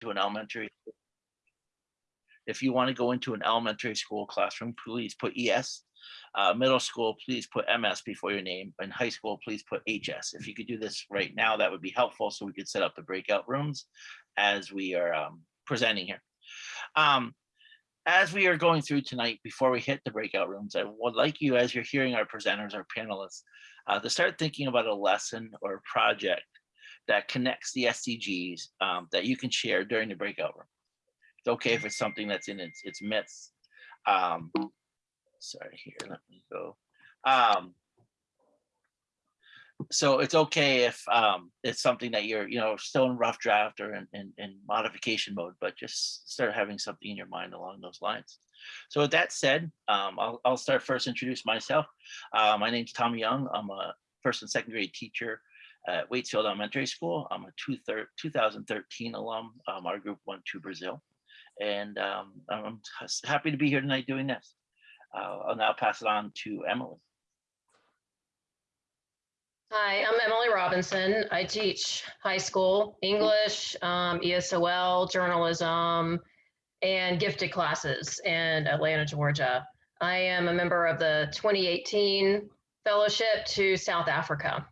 to an elementary. If you want to go into an elementary school classroom, please put ES. Uh, middle school, please put MS before your name, and high school, please put HS. If you could do this right now, that would be helpful, so we could set up the breakout rooms as we are um, presenting here. Um, as we are going through tonight, before we hit the breakout rooms, I would like you, as you're hearing our presenters, our panelists, uh, to start thinking about a lesson or a project that connects the SDGs um, that you can share during the breakout room. It's okay if it's something that's in its, its midst. Um, sorry, here, let me go. Um, so it's okay if um, it's something that you're, you know, still in rough draft or in, in, in modification mode, but just start having something in your mind along those lines. So with that said, um, I'll, I'll start first introduce myself. Uh, my name's Tom Young. I'm a first and second grade teacher at Waitsfield Elementary School. I'm a two 2013 alum. Um, our group went to Brazil. And um, I'm happy to be here tonight doing this. Uh, I'll now pass it on to Emily. Hi, I'm Emily Robinson. I teach high school English, um, ESOL, journalism, and gifted classes in Atlanta, Georgia. I am a member of the 2018 Fellowship to South Africa.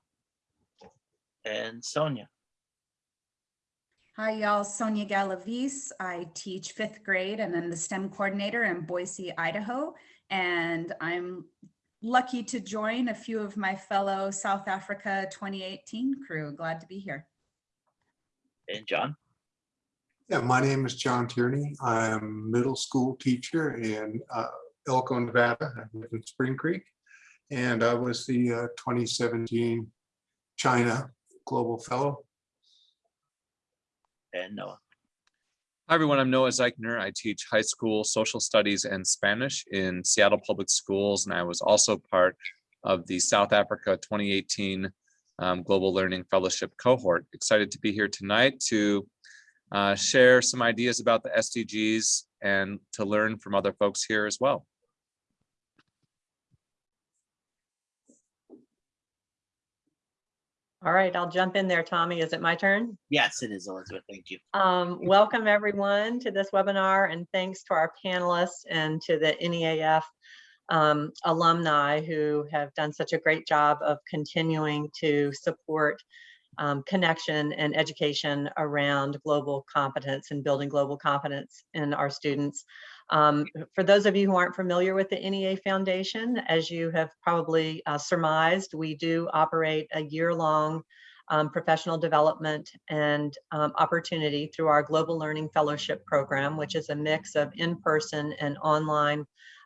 And Sonia. Hi, y'all. Sonia Galavis. I teach fifth grade and I'm the STEM coordinator in Boise, Idaho. And I'm lucky to join a few of my fellow South Africa 2018 crew. Glad to be here. And John. Yeah, my name is John Tierney. I'm a middle school teacher in uh, Elko, Nevada. I live in Spring Creek. And I was the uh, 2017 China Global Fellow. And Noah. Hi, everyone. I'm Noah Zeichner. I teach high school social studies and Spanish in Seattle Public Schools, and I was also part of the South Africa 2018 um, Global Learning Fellowship cohort. Excited to be here tonight to uh, share some ideas about the SDGs and to learn from other folks here as well. All right, I'll jump in there, Tommy. Is it my turn? Yes, it is Elizabeth. Thank you. Um, welcome everyone to this webinar and thanks to our panelists and to the NEAF um, alumni who have done such a great job of continuing to support um, connection and education around global competence and building global competence in our students. Um, for those of you who aren't familiar with the NEA Foundation, as you have probably uh, surmised, we do operate a year-long um, professional development and um, opportunity through our Global Learning Fellowship Program, which is a mix of in-person and online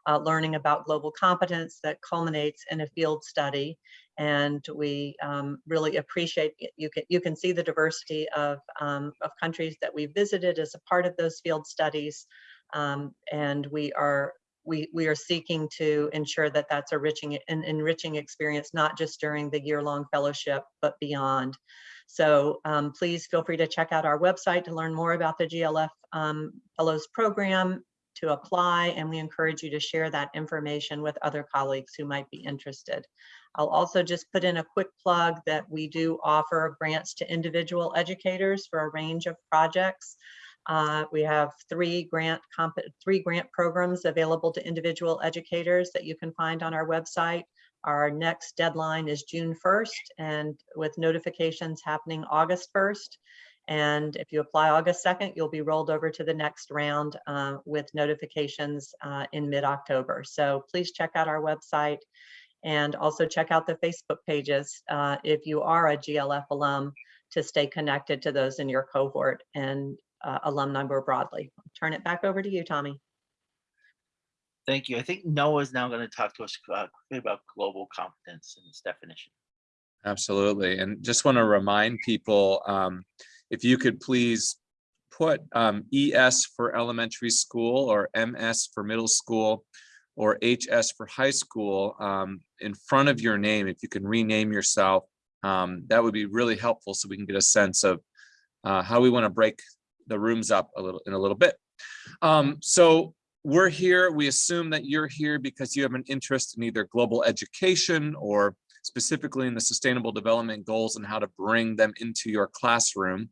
uh, learning about global competence that culminates in a field study. And we um, really appreciate, you can, you can see the diversity of, um, of countries that we visited as a part of those field studies. Um, and we are we we are seeking to ensure that that's a enriching an enriching experience not just during the year-long fellowship but beyond. So um, please feel free to check out our website to learn more about the glf um, fellows program to apply and we encourage you to share that information with other colleagues who might be interested. I'll also just put in a quick plug that we do offer grants to individual educators for a range of projects uh, we have three grant three grant programs available to individual educators that you can find on our website. Our next deadline is June 1st and with notifications happening August 1st. And if you apply August 2nd, you'll be rolled over to the next round uh, with notifications uh, in mid-October. So please check out our website and also check out the Facebook pages uh, if you are a GLF alum to stay connected to those in your cohort and uh, alumni more broadly. I'll turn it back over to you, Tommy. Thank you. I think Noah is now going to talk to us uh, about global competence and its definition. Absolutely. And just want to remind people, um, if you could please put um, ES for elementary school or MS for middle school or HS for high school um, in front of your name, if you can rename yourself, um, that would be really helpful so we can get a sense of uh, how we want to break the rooms up a little in a little bit. Um, so we're here, we assume that you're here because you have an interest in either global education or specifically in the sustainable development goals and how to bring them into your classroom.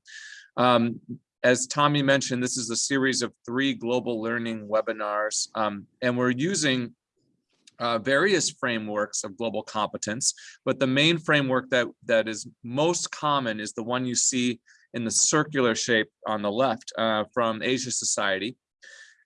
Um, as Tommy mentioned, this is a series of three global learning webinars, um, and we're using uh, various frameworks of global competence, but the main framework that that is most common is the one you see in the circular shape on the left uh, from Asia Society,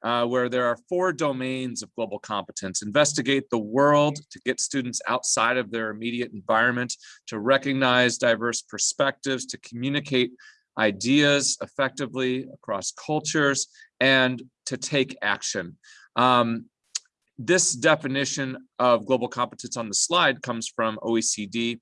uh, where there are four domains of global competence. Investigate the world to get students outside of their immediate environment, to recognize diverse perspectives, to communicate ideas effectively across cultures, and to take action. Um, this definition of global competence on the slide comes from OECD.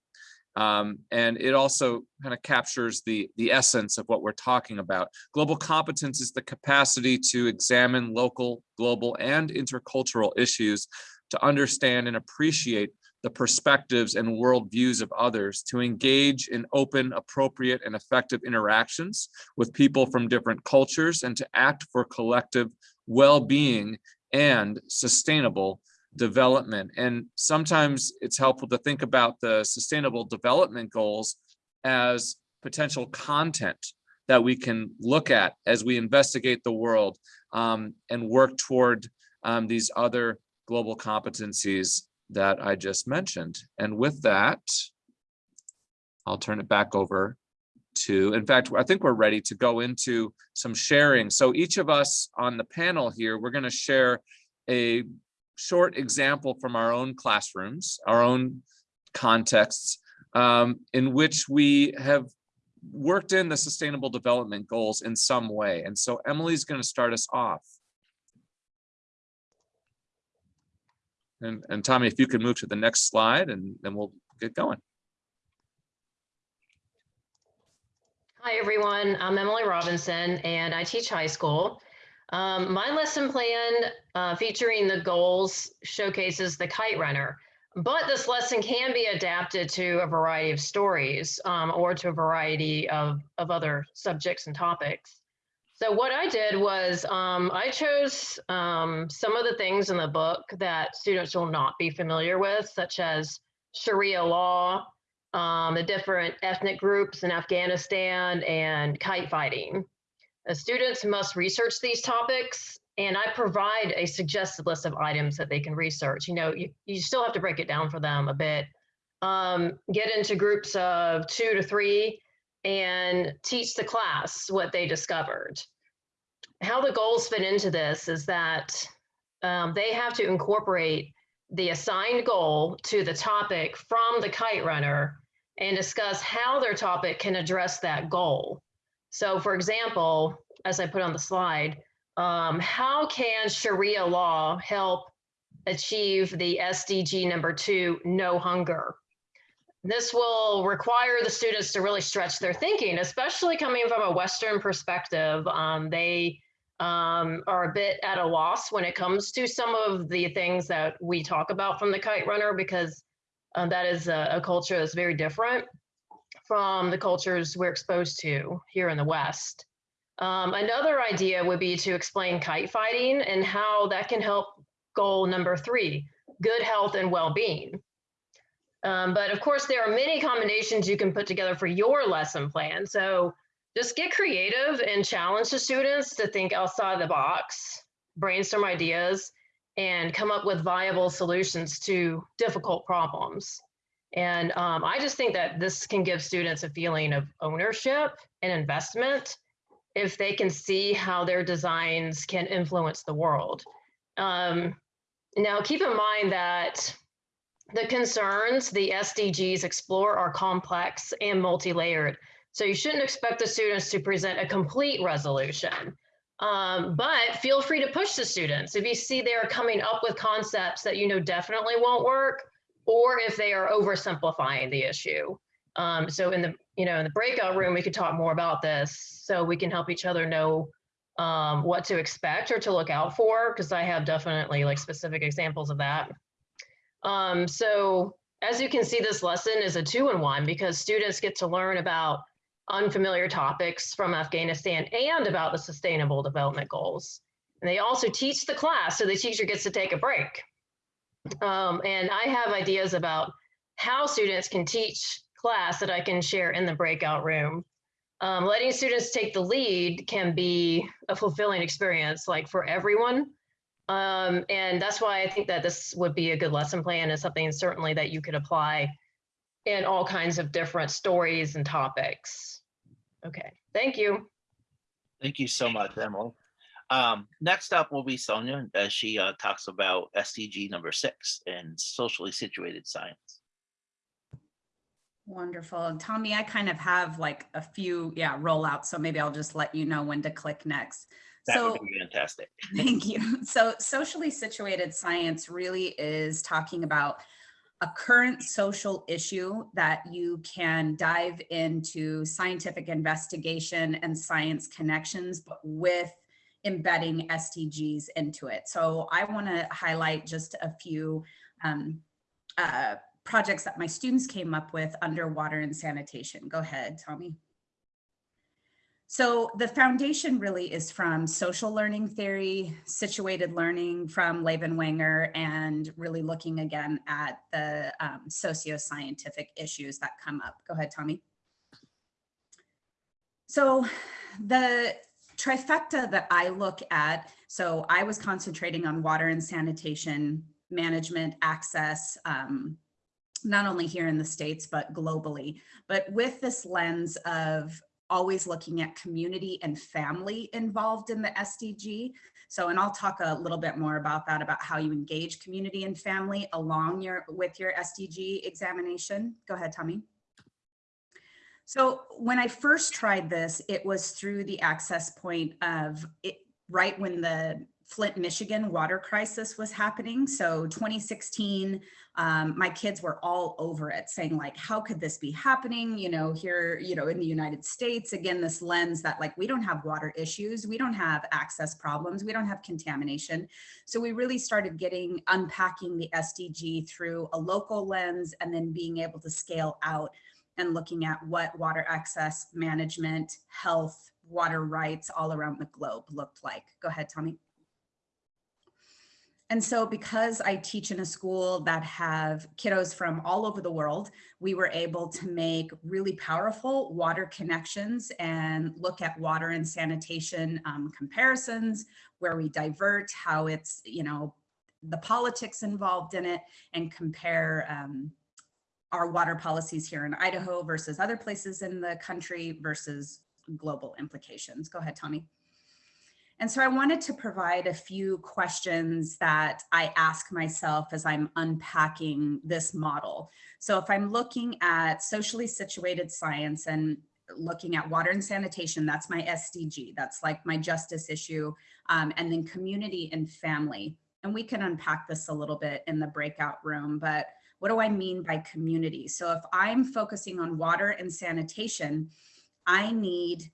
Um, and it also kind of captures the, the essence of what we're talking about. Global competence is the capacity to examine local, global, and intercultural issues to understand and appreciate the perspectives and worldviews of others, to engage in open, appropriate, and effective interactions with people from different cultures, and to act for collective well-being and sustainable development. And sometimes it's helpful to think about the sustainable development goals as potential content that we can look at as we investigate the world um, and work toward um, these other global competencies that I just mentioned. And with that, I'll turn it back over to, in fact, I think we're ready to go into some sharing. So each of us on the panel here, we're going to share a short example from our own classrooms, our own contexts, um, in which we have worked in the sustainable development goals in some way. And so Emily's going to start us off. And, and Tommy, if you can move to the next slide and then we'll get going. Hi, everyone. I'm Emily Robinson, and I teach high school. Um, my lesson plan uh, featuring the goals showcases the kite runner, but this lesson can be adapted to a variety of stories um, or to a variety of, of other subjects and topics. So what I did was um, I chose um, some of the things in the book that students will not be familiar with, such as Sharia law, um, the different ethnic groups in Afghanistan, and kite fighting. The students must research these topics, and I provide a suggested list of items that they can research. You know, you, you still have to break it down for them a bit. Um, get into groups of two to three and teach the class what they discovered. How the goals fit into this is that um, they have to incorporate the assigned goal to the topic from the kite runner and discuss how their topic can address that goal. So for example, as I put on the slide, um, how can Sharia law help achieve the SDG number two, no hunger? This will require the students to really stretch their thinking, especially coming from a Western perspective. Um, they um, are a bit at a loss when it comes to some of the things that we talk about from the kite runner because um, that is a, a culture that's very different from the cultures we're exposed to here in the West. Um, another idea would be to explain kite fighting and how that can help goal number three, good health and well-being. Um, but of course, there are many combinations you can put together for your lesson plan. So just get creative and challenge the students to think outside the box, brainstorm ideas, and come up with viable solutions to difficult problems. And um, I just think that this can give students a feeling of ownership and investment if they can see how their designs can influence the world. Um, now, keep in mind that the concerns the SDGs explore are complex and multi-layered. So you shouldn't expect the students to present a complete resolution. Um, but feel free to push the students. If you see they're coming up with concepts that you know definitely won't work, or if they are oversimplifying the issue. Um, so in the you know in the breakout room, we could talk more about this, so we can help each other know um, what to expect or to look out for, because I have definitely like specific examples of that. Um, so as you can see, this lesson is a two-in-one because students get to learn about unfamiliar topics from Afghanistan and about the Sustainable Development Goals. And they also teach the class, so the teacher gets to take a break. Um, and I have ideas about how students can teach class that I can share in the breakout room. um, letting students take the lead can be a fulfilling experience, like for everyone. Um, and that's why I think that this would be a good lesson plan and something certainly that you could apply in all kinds of different stories and topics. Okay, thank you. Thank you so much, Emily. Um, next up will be Sonia as she uh, talks about SDG number six and socially situated science. Wonderful. And Tommy, I kind of have like a few, yeah, rollouts. So maybe I'll just let you know when to click next. That So would be fantastic. Thank you. So socially situated science really is talking about a current social issue that you can dive into scientific investigation and science connections, but with embedding SDGs into it. So I want to highlight just a few um, uh, projects that my students came up with under water and sanitation. Go ahead, Tommy. So the foundation really is from social learning theory, situated learning from Lave and Wenger, and really looking again at the um, socio-scientific issues that come up. Go ahead, Tommy. So the trifecta that I look at, so I was concentrating on water and sanitation management, access, um, not only here in the States, but globally. But with this lens of always looking at community and family involved in the SDG. So, and I'll talk a little bit more about that, about how you engage community and family along your with your SDG examination. Go ahead, Tommy. So when I first tried this, it was through the access point of it right when the Flint, Michigan water crisis was happening. So 2016, um, my kids were all over it saying like, how could this be happening? You know, here, you know, in the United States, again, this lens that like, we don't have water issues. We don't have access problems. We don't have contamination. So we really started getting, unpacking the SDG through a local lens and then being able to scale out and looking at what water access management, health, water rights all around the globe looked like. Go ahead, Tommy. And so because I teach in a school that have kiddos from all over the world, we were able to make really powerful water connections and look at water and sanitation um, comparisons where we divert how it's, you know, the politics involved in it and compare um, our water policies here in Idaho versus other places in the country versus global implications. Go ahead, Tommy. And so I wanted to provide a few questions that I ask myself as I'm unpacking this model. So if I'm looking at socially situated science and looking at water and sanitation, that's my SDG, that's like my justice issue, um, and then community and family. And we can unpack this a little bit in the breakout room, but what do I mean by community? So if I'm focusing on water and sanitation, I need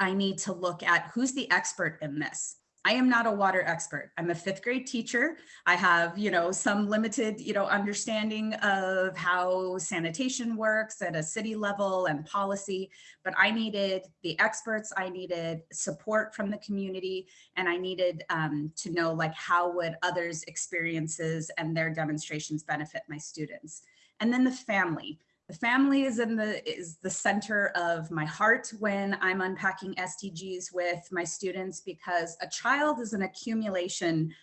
I need to look at who's the expert in this. I am not a water expert. I'm a fifth grade teacher. I have, you know, some limited, you know, understanding of how sanitation works at a city level and policy, but I needed the experts, I needed support from the community, and I needed um, to know like how would others' experiences and their demonstrations benefit my students. And then the family. Family is in the is the center of my heart when I'm unpacking SDGs with my students because a child is an accumulation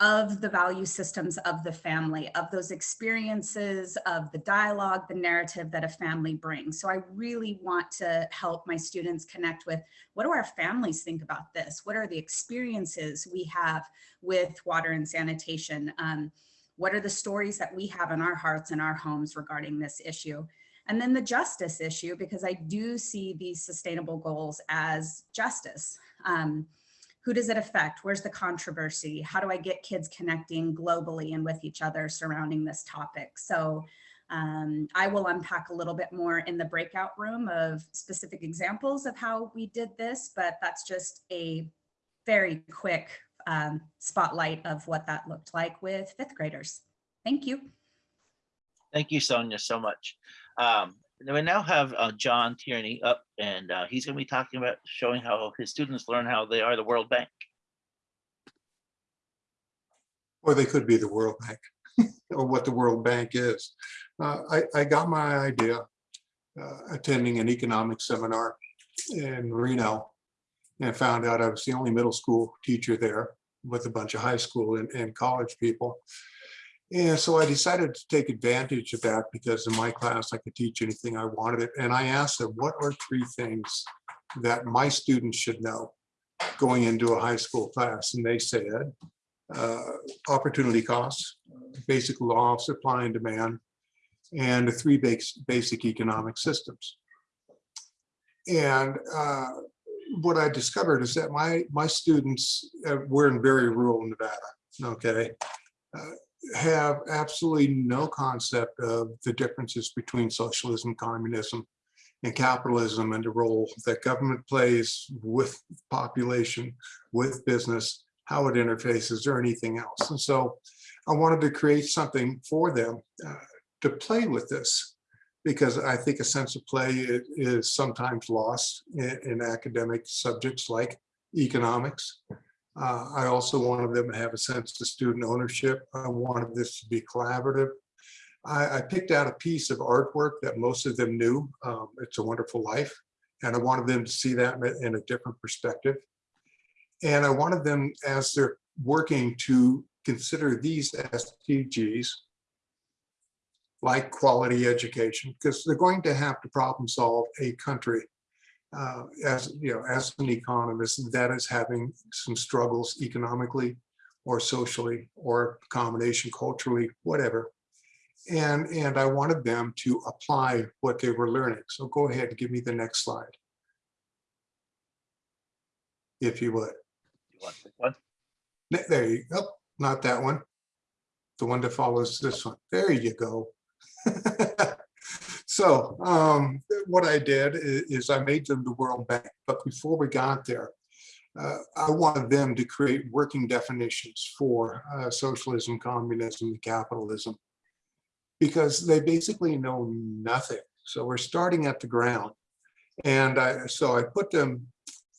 of the value systems of the family, of those experiences, of the dialogue, the narrative that a family brings. So I really want to help my students connect with what do our families think about this? What are the experiences we have with water and sanitation? Um, what are the stories that we have in our hearts and our homes regarding this issue? And then the justice issue, because I do see these sustainable goals as justice. Um, who does it affect? Where's the controversy? How do I get kids connecting globally and with each other surrounding this topic? So um, I will unpack a little bit more in the breakout room of specific examples of how we did this, but that's just a very quick um, spotlight of what that looked like with fifth graders. Thank you. Thank you, Sonia, so much. Um, we now have uh, John Tierney up and uh, he's going to be talking about showing how his students learn how they are the World Bank. Or they could be the World Bank or what the World Bank is. Uh, I, I got my idea uh, attending an economic seminar in Reno and found out I was the only middle school teacher there with a bunch of high school and, and college people. And so I decided to take advantage of that because in my class, I could teach anything I wanted. And I asked them, what are three things that my students should know going into a high school class? And they said, uh, opportunity costs, basic law of supply and demand, and the three base, basic economic systems. And uh, what I discovered is that my, my students, uh, were in very rural Nevada, okay? uh, have absolutely no concept of the differences between socialism, communism, and capitalism and the role that government plays with population, with business, how it interfaces or anything else. And so I wanted to create something for them uh, to play with this because I think a sense of play is sometimes lost in, in academic subjects like economics. Uh, I also wanted them to have a sense of student ownership. I wanted this to be collaborative. I, I picked out a piece of artwork that most of them knew. Um, it's a Wonderful Life. And I wanted them to see that in a- different perspective. And I wanted them, as they're working to consider these SDGs, like quality education, because they're going to have to problem solve a country uh, as, you know, as an economist, that is having some struggles economically or socially or combination culturally, whatever. And, and I wanted them to apply what they were learning. So go ahead and give me the next slide. If you would. You want this one? There you go. Not that one. The one that follows this one. There you go. So um, what I did i- is, I made them the World Bank, but before we got there, uh, I wanted them to create working definitions for uh, socialism, communism, and capitalism. Because they basically know nothing. So we're starting at the ground. And I, so I put them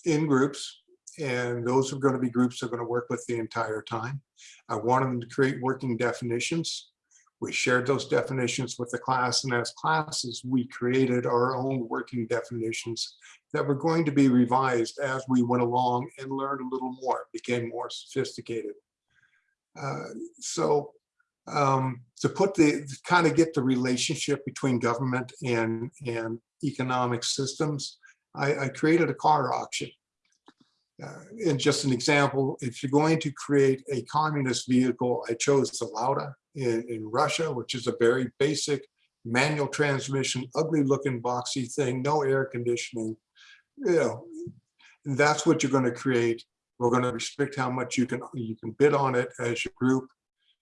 in groups and those are going to be groups that are going to work with the entire time. I wanted them to create working definitions. We shared those definitions with the class and as classes, we created our own working definitions that were going to be revised as we went along and learned a little more, became more sophisticated. Uh, So um, to put the, kind of get the relationship between government and, and economic systems, I, I created a car auction. Uh, And just an example, if you're going to create a communist vehicle, I chose the Lada in, in Russia, which is a very basic manual transmission, ugly looking boxy thing, no air conditioning. You know, that's what you're going to create. We're going to restrict how much you can, you can bid on it as your group.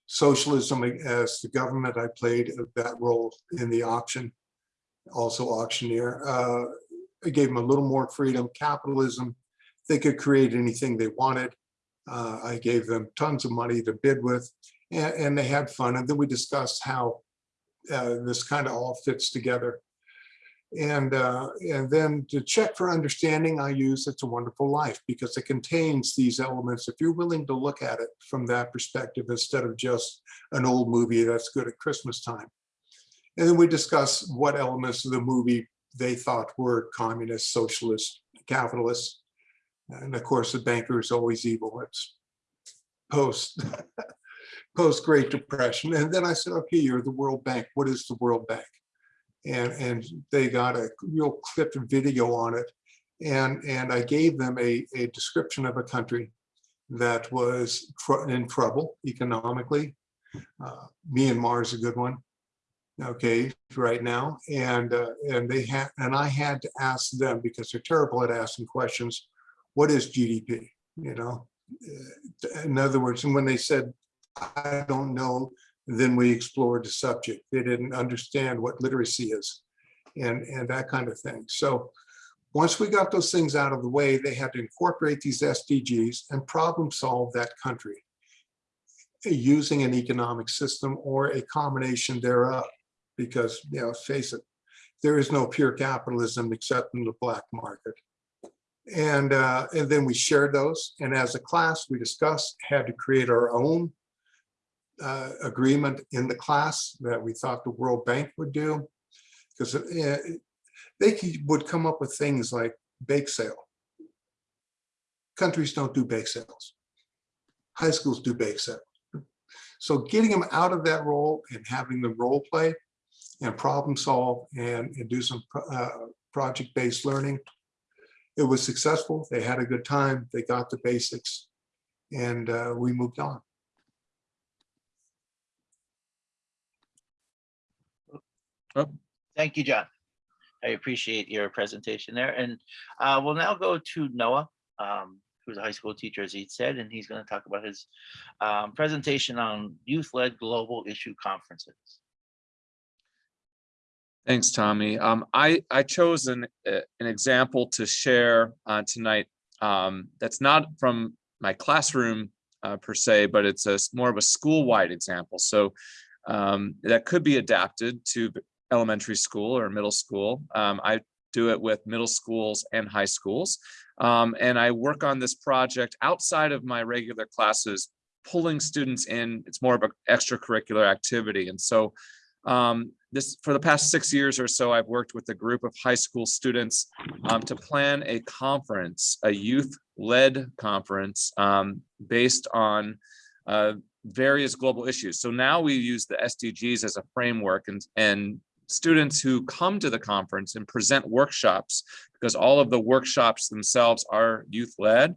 Socialism as the government, I played that role in the auction, also auctioneer. Uh, I gave them a little more freedom. Capitalism, they could create anything they wanted. Uh, I gave them tons of money to bid with and, and they had fun. And then we discussed how uh, this kind of all fits together. And, uh, and then to check for understanding, I use It's a Wonderful Life because it contains these elements. If you're willing to look at it from that perspective, instead of just an old movie that's good at Christmas time. And then we discuss what elements of the movie they thought were communist, socialist, capitalist. And of course, the banker is always evil. It's post, post Great Depression. And then I said, okay, you're the World Bank. What is the World Bank? And, and they got a real clipped video on it. And, and I gave them a, a description of a country that was tr- in trouble economically. Uh, Myanmar is a good one. Okay, right now. And, uh, and they had, and I had to ask them because they're terrible at asking questions. What is GDP? You know, Uh, in other words, and when they said, I don't know, then we explored the subject. They didn't understand what literacy is and, and that kind of thing. So once we got those things out of the way, they had to incorporate these SDGs and problem solve that country using an economic system or a combination thereof. Because, you know, face it, there is no pure capitalism except in the black market. And, uh, and then we shared those. And as a class, we discussed, had to create our own uh, agreement in the class that we thought the World Bank would do. Because they could- would come up with things like bake sale. Countries don't do bake sales. High schools do bake sales. So getting them out of that role and having them role play and problem solve and, and do some uh, project-based learning. It was successful. They had a good time. They got the basics and uh, we moved on. Thank you, John. I appreciate your presentation there. And uh, we'll now go to Noah, um, who's a high school teacher, as he said, and he's going to talk about his um, presentation on youth-led global issue conferences. Thanks, Tommy. Um, I, I chose an, an example to share uh, tonight. Um, that's not from my classroom uh, per se, but it's a more of a school-wide example. So um, that could be adapted to elementary school or middle school. Um, I do it with middle schools and high schools. Um, and I work on this project outside of my regular classes, pulling students in. It's more of an extracurricular activity. And so um, this, for the past six years or so, I've worked with a group of high school students um, to plan a conference, a youth-led conference um, based on uh, various global issues. So now we use the SDGs as a framework and, and students who come to the conference and present workshops, because all of the workshops themselves are youth-led,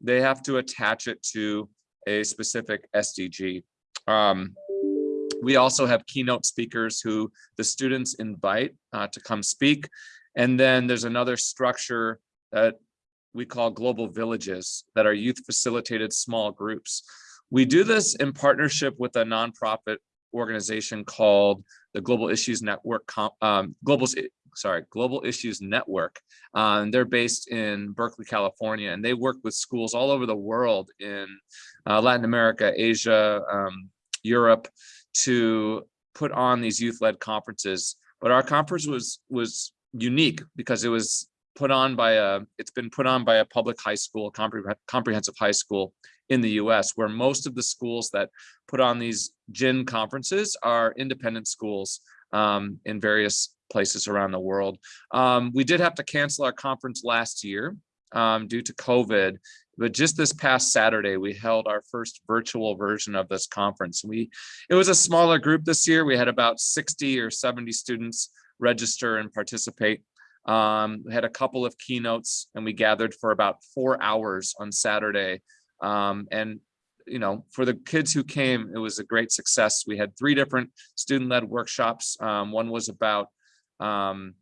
they have to attach it to a specific SDG. Um, we also have keynote speakers who the students invite uh, to come speak. And then there's another structure that we call global villages that are youth facilitated small groups. We do this in partnership with a nonprofit organization called the Global Issues Network, um, Global, sorry, Global Issues Network. Uh, and they're based in Berkeley, California, and they work with schools all over the world in uh, Latin America, Asia, um, Europe, to put on these youth-led conferences. But our conference was was unique because it was put on by a it's been put on by a public high school, compreh- comprehensive high school in the US, where most of the schools that put on these GIN conferences are independent schools um, in various places around the world. Um, we did have to cancel our conference last year um, due to COVID, but just this past Saturday, we held our first virtual version of this conference. We it was a smaller group this year. We had about 60 or 70 students register and participate. Um, we had a couple of keynotes and we gathered for about four hours on Saturday. Um, and, you know, for the kids who came, it was a great success. We had three different student-led workshops. Um, one was about, um,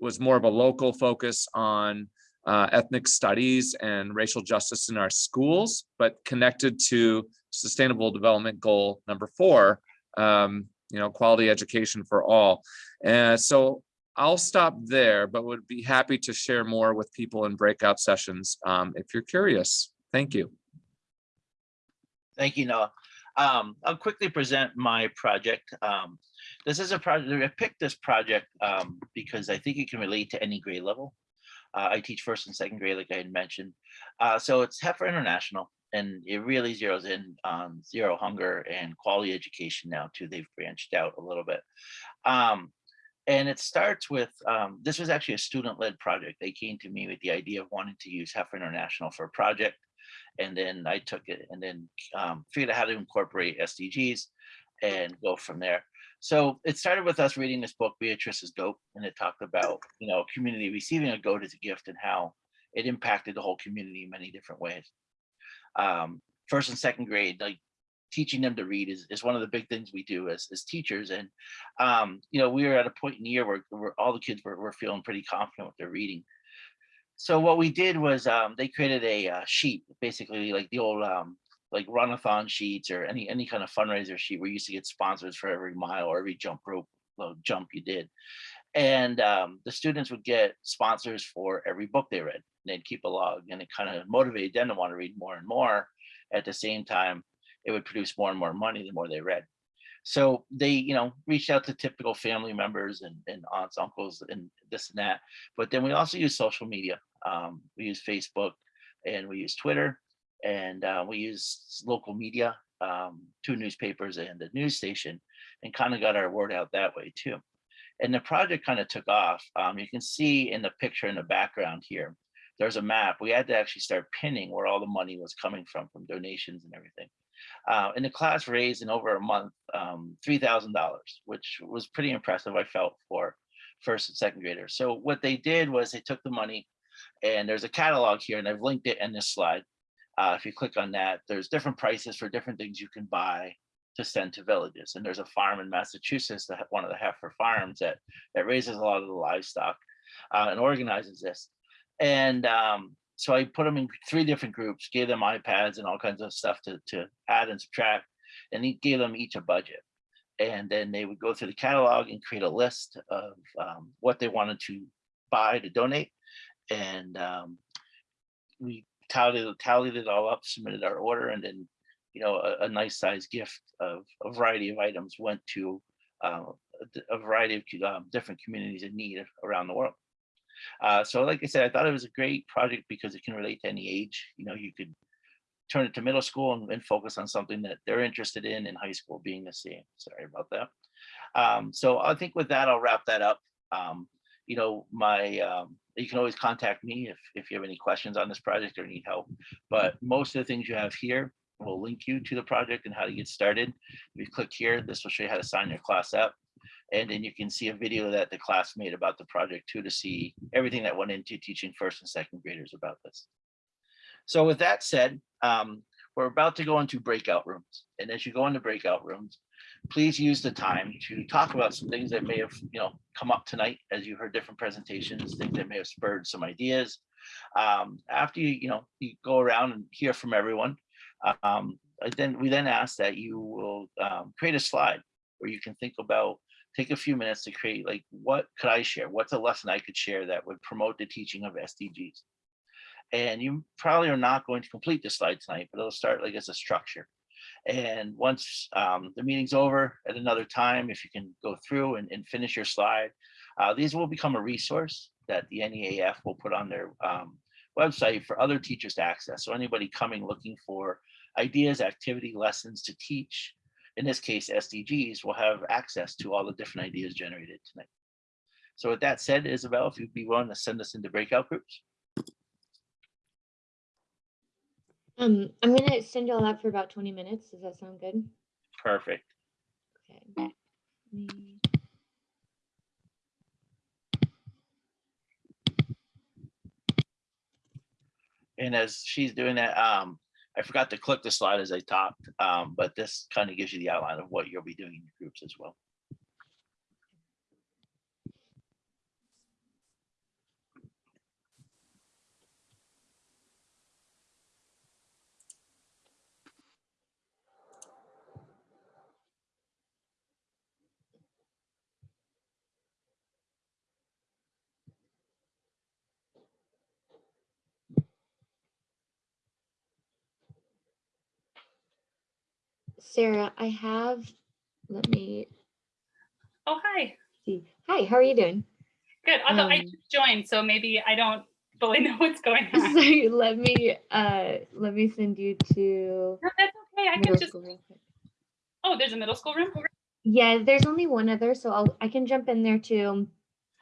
was more of a local focus on uh, ethnic studies and racial justice in our schools, but connected to sustainable development goal number four, um, you know, quality education for all. And so I'll stop there, but would be happy to share more with people in breakout sessions um, if you're curious. Thank you. Thank you, Noah. Um, I'll quickly present my project. Um, this is a project, I picked this project um, because I think it can relate to any grade level. Uh, I teach first and second grade, like I had mentioned. Uh, so it's Heifer International, and it really zeroes in on zero hunger and quality education now too. They've branched out a little bit. Um, and it starts with, um, this was actually a student-led project. They came to me with the idea of wanting to use Heifer International for a project. And then I took it and then um, figured out how to incorporate SDGs and go from there. So it started with us reading this book, Beatrice's Goat, and it talked about, you know, community receiving a goat as a gift and how it impacted the whole community in many different ways. Um, first and second grade, like teaching them to read is, is one of the big things we do as, as teachers. And, um, you know, we were at a point in the year where, where all the kids were, were feeling pretty confident with their reading. So what we did was um, they created a uh, sheet, basically like the old um, like runathon sheets or any any kind of fundraiser sheet where you used to get sponsors for every mile or every jump rope uh, jump you did. And um, the students would get sponsors for every book they read. They'd keep a log and it kind of motivated them to want to read more and more. At the same time, it would produce more and more money the more they read. So they, you know, reached out to typical family members and, and aunts, uncles, and this and that. But then we also use social media. Um, we use Facebook and we use Twitter and uh, we used local media, um, two newspapers and a news station, and kind of got our word out that way too. And the project kind of took off. Um, you can see in the picture in the background here, there's a map. We had to actually start pinning where all the money was coming from, from donations and everything. Uh, and the class raised in over a month, um, $3,000, which was pretty impressive, I felt, for first and second graders. So what they did was they took the money and there's a catalog here and I've linked it in this slide. Uh, if you click on that, there's different prices for different things you can buy to send to villages. And there's a farm in Massachusetts, that one of the heifer farms that, that raises a lot of the livestock uh, and organizes this. And um, so I put them in three different groups, gave them iPads and all kinds of stuff to, to add and subtract, and he gave them each a budget. And then they would go through the catalog and create a list of um, what they wanted to buy to donate. And um, we tallied, tallied it all up, submitted our order, and then, you know, a, a nice size gift of a variety of items went to uh, a, variety of um, different communities in need around the world. Uh, so like I said, I thought it was a great project because it can relate to any age. You know, you could turn it to middle school and, and focus on something that they're interested in in high school being the same. Sorry about that. Um, so I think with that, I'll wrap that up. Um, you know, my um, you can always contact me if, if you have any questions on this project or need help. But most of the things you have here will link you to the project and how to get started. If you click here, this will show you how to sign your class up. And then you can see a video that the class made about the project too, to see everything that went into teaching first and second graders about this. So with that said, um, we're about to go into breakout rooms. And as you go into breakout rooms, please use the time to talk about some things that may have, you know, come up tonight as you heard different presentations, things that may have spurred some ideas. Um, after you, you know, you go around and hear from everyone, um, then we then ask that you will um, create a slide where you can think about take a few minutes to create like what could I share? What's a lesson I could share that would promote the teaching of SDGs? And you probably are not going to complete the slide tonight, but it'll start like as a structure. And once um, the meeting's over at another time, if you can go through and, and finish your slide, uh, these will become a resource that the NEAF will put on their um, website for other teachers to access. So anybody coming looking for ideas, activity, lessons to teach, in this case, SDGs, will have access to all the different ideas generated tonight. So with that said, Isabel, if you'd be willing to send us into breakout groups. Um, I'm gonna send y'all out for about twenty minutes. Does that sound good? Perfect. Okay. And as she's doing that, um, I forgot to click the slide as I talked, um, but this kind of gives you the outline of what you'll be doing in your groups as well. Sarah, I have, let me Oh, hi. see. Hi, how are you doing? Good. Although I Um, just joined, so maybe I don't fully know what's going on. So let me, uh, let me send you to. No, that's okay. I can just, school real quick. oh, there's a middle school room? Yeah, there's only one other, so I'll, I can jump in there too.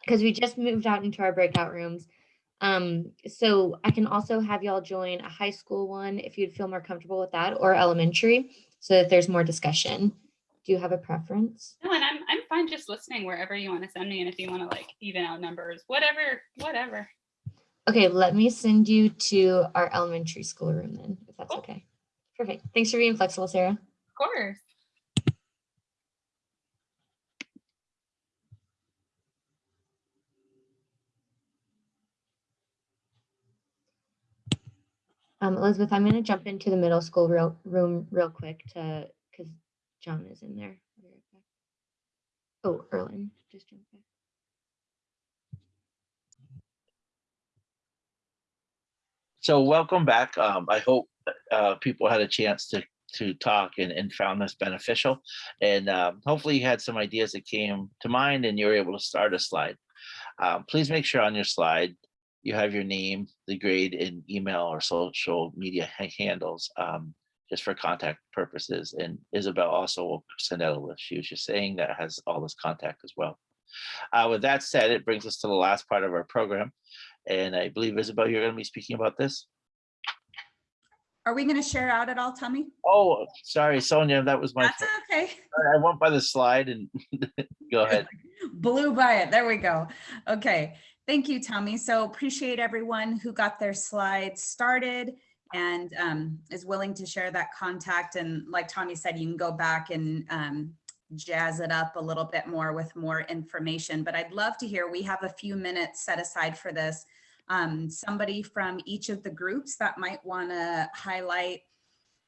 Cause we just moved out into our breakout rooms. Um, so I can also have y'all join a high school one if you'd feel more comfortable with that or elementary, so that there's more discussion. Do you have a preference? No, and I'm, I'm fine just listening wherever you want to send me. And if you want to like even out numbers, whatever, whatever. Okay, let me send you to our elementary school room then, if that's Cool. okay. Perfect. Thanks for being flexible, Sarah. Of course. Um, Elizabeth, I'm gonna jump into the middle school real, room real quick to, because John is in there. Oh, Erlen, just jump back. So welcome back. Um, I hope uh, people had a chance to to talk and, and found this beneficial. And um, hopefully you had some ideas that came to mind and you were able to start a slide. Um, please make sure on your slide you have your name, the grade, and email or social media handles um, just for contact purposes. And Isabel also will send out a list. She was just saying that has all this contact as well. Uh, with that said, it brings us to the last part of our program. And I believe Isabel, you're going to be speaking about this. Are we going to share out at all, Tommy? Oh, sorry, Sonia, that was my, That's fault. okay. I went by the slide and go ahead. Blew by it. There we go. Okay. Thank you, Tommy. So appreciate everyone who got their slides started and um, is willing to share that contact. And like Tommy said, you can go back and um, jazz it up a little bit more with more information. But I'd love to hear, we have a few minutes set aside for this. Um, somebody from each of the groups that might want to highlight,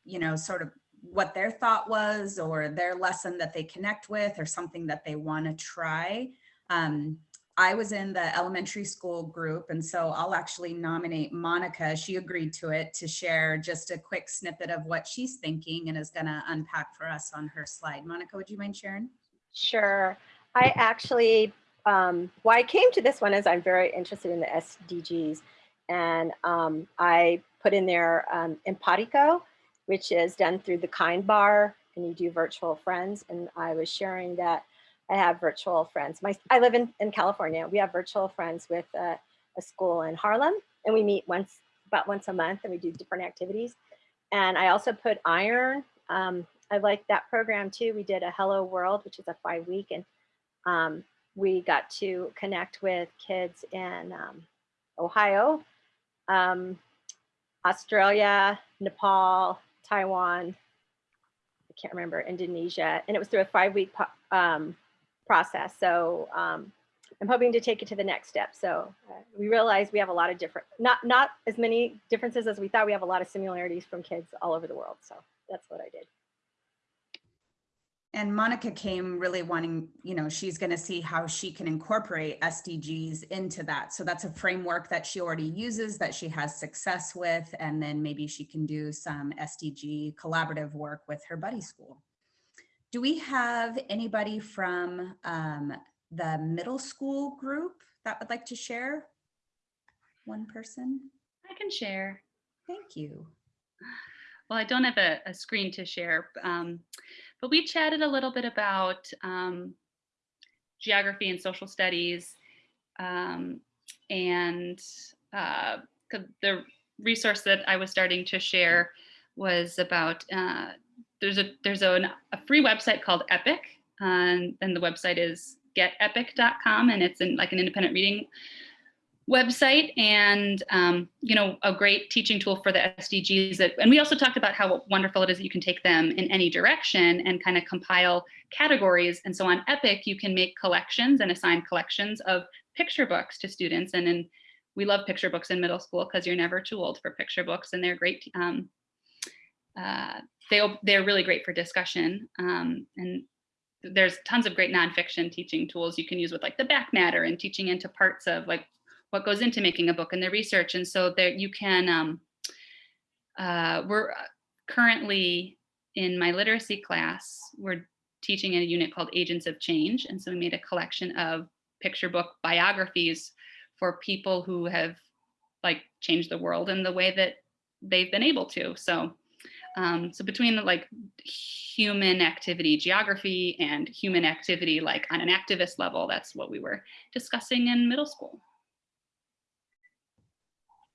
you know, sort of what their thought was or their lesson that they connect with or something that they want to try. Um, I was in the elementary school group, and so I'll actually nominate Monica. She agreed to it to share just a quick snippet of what she's thinking and is going to unpack for us on her slide. Monica, would you mind sharing? Sure. I actually, um, why I came to this one is I'm very interested in the SDGs. And um, I put in there um, Empatico, which is done through the Kind Bar, and you do virtual friends. And I was sharing that I have virtual friends. My, I live in, in California. We have virtual friends with uh, a school in Harlem, and we meet once, about once a month, and we do different activities. And I also put iEARN. Um, I like that program too. We did a Hello World, which is a five week, and um, we got to connect with kids in um, Ohio, um, Australia, Nepal, Taiwan, I can't remember, Indonesia, and it was through a five week um, process. So um, I'm hoping to take it to the next step. So uh, we realize we have a lot of different, not, not as many differences as we thought. We have a lot of similarities from kids all over the world. So that's what I did. And Monica came really wanting, you know, she's going to see how she can incorporate SDGs into that. So that's a framework that she already uses that she has success with. And then maybe she can do some SDG collaborative work with her buddy school. Do we have anybody from um, the middle school group that would like to share? One person? I can share. Thank you. Well, I don't have a, a screen to share, um, but we chatted a little bit about um, geography and social studies um, and uh, the resource that I was starting to share was about uh, there's a there's a, a free website called Epic, and, and the website is getepic.com, and it's in like an independent reading website and um, you know a great teaching tool for the SDGs that and we also talked about how wonderful it is that you can take them in any direction and kind of compile categories and so on Epic you can make collections and assign collections of picture books to students and then we love picture books in middle school because you're never too old for picture books and they're great um, uh, they, they're really great for discussion um, and there's tons of great nonfiction teaching tools you can use with like the back matter and teaching into parts of like what goes into making a book and the research. And so there you can, um, uh, we're currently in my literacy class, we're teaching in a unit called Agents of Change. And so we made a collection of picture book biographies for people who have like changed the world in the way that they've been able to. So, um, so between like human activity geography and human activity like on an activist level, that's what we were discussing in middle school.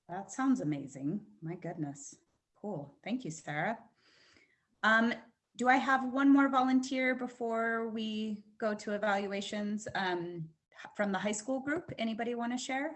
That sounds amazing. My goodness. Cool. Thank you, Sarah. Um, do I have one more volunteer before we go to evaluations um, from the high school group? Anybody want to share?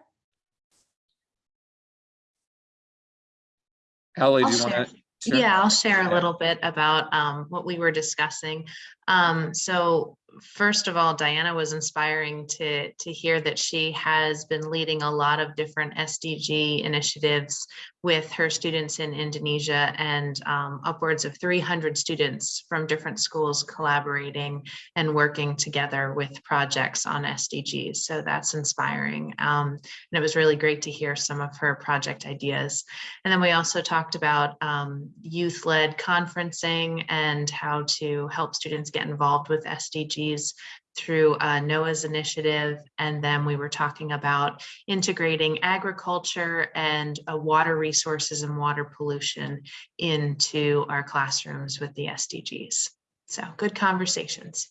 Ellie, do you want share. To? Yeah, I'll share a little bit about um, what we were discussing. Um, so first of all, Diana was inspiring to, to hear that she has been leading a lot of different SDG initiatives with her students in Indonesia and um, upwards of 300 students from different schools collaborating and working together with projects on SDGs. So that's inspiring. Um, and it was really great to hear some of her project ideas. And then we also talked about um, youth-led conferencing and how to help students get involved with SDGs through uh, NOAA's initiative. And then we were talking about integrating agriculture and uh, water resources and water pollution into our classrooms with the SDGs. So good conversations.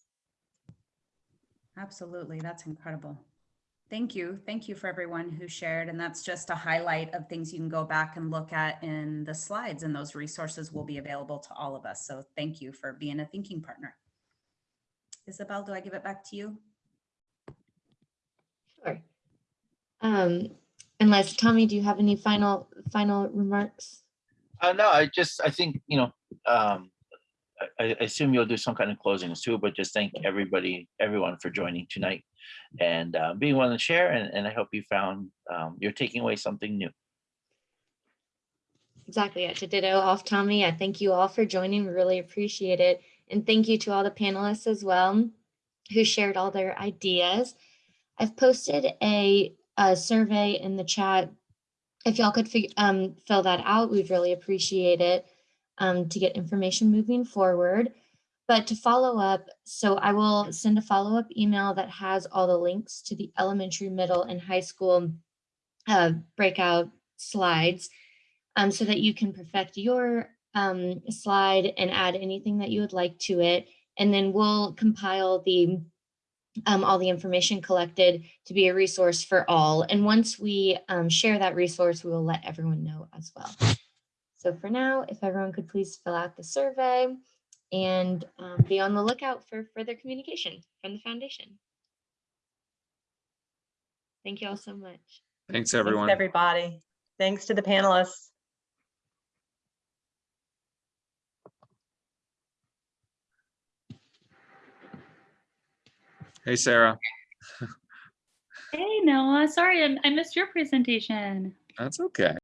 Absolutely. That's incredible. Thank you. Thank you for everyone who shared. And that's just a highlight of things you can go back and look at in the slides and those resources will be available to all of us. So thank you for being a thinking partner. Isabel, do I give it back to you? Sure. Um, unless Tommy, do you have any final, final remarks? Uh, no, I just, I think, you know, um, I, I assume you'll do some kind of closings too, but just thank everybody, everyone for joining tonight and uh, being willing to share. And, and I hope you found um, you're taking away something new. Exactly. Yeah, to ditto off Tommy. I thank you all for joining. We really appreciate it. And thank you to all the panelists as well who shared all their ideas. I've posted a, a survey in the chat. If y'all could um, fill that out, we'd really appreciate it um, to get information moving forward. But to follow up, so I will send a follow-up email that has all the links to the elementary, middle, and high school uh, breakout slides um, so that you can perfect your um, slide and add anything that you would like to it. And then we'll compile the um, all the information collected to be a resource for all. And once we um, share that resource, we will let everyone know as well. So for now, if everyone could please fill out the survey and um, be on the lookout for further communication from the foundation. Thank you all so much. Thanks, Thanks, everyone. everybody. Thanks to the panelists. Hey, Sarah. Hey, Noah, sorry, I I missed your presentation. That's okay.